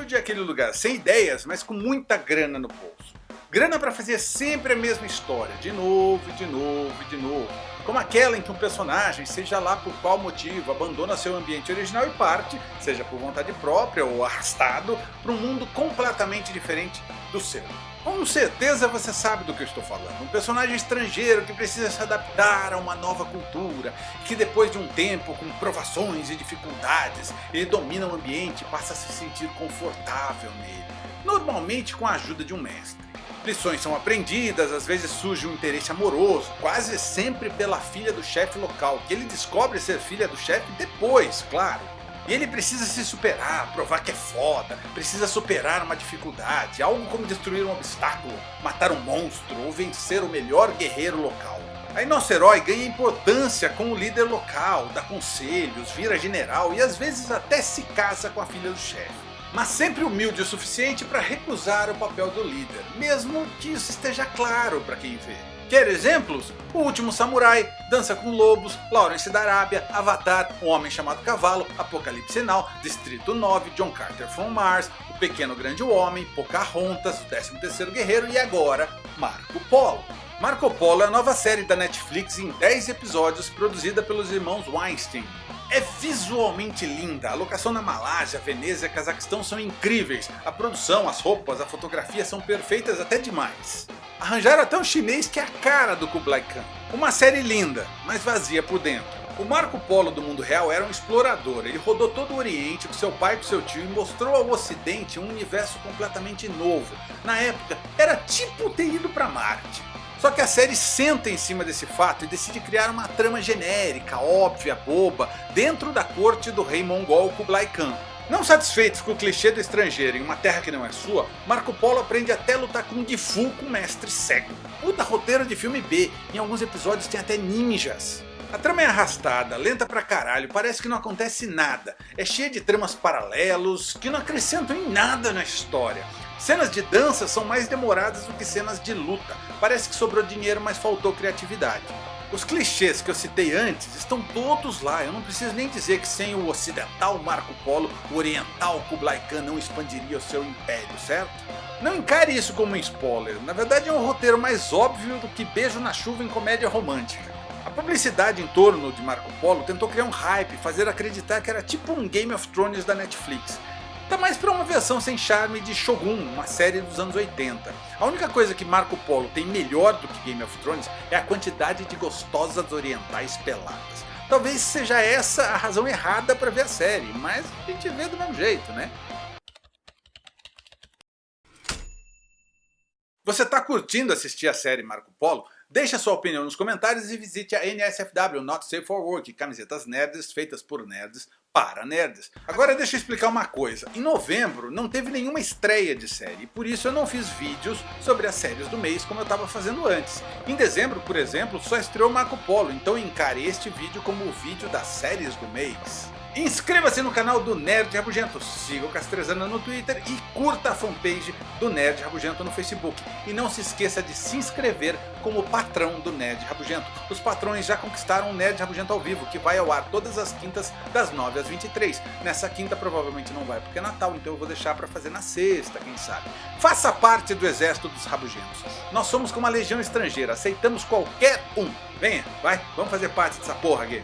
É aquele lugar sem ideias, mas com muita grana no bolso. Grana para fazer sempre a mesma história, de novo, de novo, de novo. Como aquela em que um personagem, seja lá por qual motivo, abandona seu ambiente original e parte, seja por vontade própria ou arrastado, para um mundo completamente diferente do seu. Com certeza você sabe do que eu estou falando. Um personagem estrangeiro que precisa se adaptar a uma nova cultura, que depois de um tempo com provações e dificuldades, ele domina o ambiente e passa a se sentir confortável nele. Normalmente com a ajuda de um mestre. Lições são aprendidas, às vezes surge um interesse amoroso, quase sempre pela filha do chefe local, que ele descobre ser filha do chefe depois, claro. E ele precisa se superar, provar que é foda, precisa superar uma dificuldade, algo como destruir um obstáculo, matar um monstro ou vencer o melhor guerreiro local. Aí nosso herói ganha importância com o líder local, dá conselhos, vira general e às vezes até se casa com a filha do chefe. Mas sempre humilde o suficiente para recusar o papel do líder, mesmo que isso esteja claro para quem vê. Quer exemplos? O Último Samurai, Dança com Lobos, Lawrence da Arábia, Avatar, Um Homem Chamado Cavalo, Apocalipse Now, Distrito 9, John Carter from Mars, O Pequeno Grande Homem, Pocahontas, O 13º Guerreiro e agora Marco Polo. Marco Polo é a nova série da Netflix em 10 episódios produzida pelos irmãos Weinstein. É visualmente linda, a locação na Malásia, Veneza e Cazaquistão são incríveis, a produção, as roupas, a fotografia são perfeitas até demais. Arranjaram até um chinês que é a cara do Kublai Khan. Uma série linda, mas vazia por dentro. O Marco Polo do mundo real era um explorador, ele rodou todo o Oriente com seu pai e com seu tio e mostrou ao Ocidente um universo completamente novo. Na época, era tipo ter ido para Marte. Só que a série senta em cima desse fato e decide criar uma trama genérica, óbvia, boba, dentro da corte do rei mongol Kublai Khan. Não satisfeitos com o clichê do estrangeiro em uma terra que não é sua, Marco Polo aprende até lutar Kung Fu com um mestre cego. Puta roteiro de filme B, em alguns episódios tem até ninjas. A trama é arrastada, lenta pra caralho, parece que não acontece nada. É cheia de tramas paralelos, que não acrescentam em nada na história. Cenas de dança são mais demoradas do que cenas de luta, parece que sobrou dinheiro mas faltou criatividade. Os clichês que eu citei antes estão todos lá, eu não preciso nem dizer que sem o ocidental Marco Polo, o oriental Kublai Khan não expandiria o seu império, certo? Não encare isso como um spoiler, na verdade é um roteiro mais óbvio do que beijo na chuva em comédia romântica. A publicidade em torno de Marco Polo tentou criar um hype, fazer acreditar que era tipo um Game of Thrones da Netflix, Tá mais pra uma versão sem charme de Shogun, uma série dos anos 80. A única coisa que Marco Polo tem melhor do que Game of Thrones é a quantidade de gostosas orientais peladas. Talvez seja essa a razão errada para ver a série, mas a gente vê do mesmo jeito, né? Você tá curtindo assistir a série Marco Polo? Deixe sua opinião nos comentários e visite a NSFW Not Safe for Work, camisetas nerds feitas por nerds para nerds. Agora deixa eu explicar uma coisa, em novembro não teve nenhuma estreia de série, por isso eu não fiz vídeos sobre as séries do mês como eu estava fazendo antes. Em dezembro, por exemplo, só estreou Marco Polo, então encare este vídeo como o vídeo das séries do mês. Inscreva-se no canal do Nerd Rabugento, siga o Castrezana no Twitter e curta a fanpage do Nerd Rabugento no Facebook. E não se esqueça de se inscrever como patrão do Nerd Rabugento. Os patrões já conquistaram o Nerd Rabugento ao vivo, que vai ao ar todas as quintas das 9 às 23. Nessa quinta provavelmente não vai porque é Natal, então eu vou deixar para fazer na sexta, quem sabe. Faça parte do exército dos Rabugentos. Nós somos como uma legião estrangeira, aceitamos qualquer um. Venha, vai, vamos fazer parte dessa porra aqui.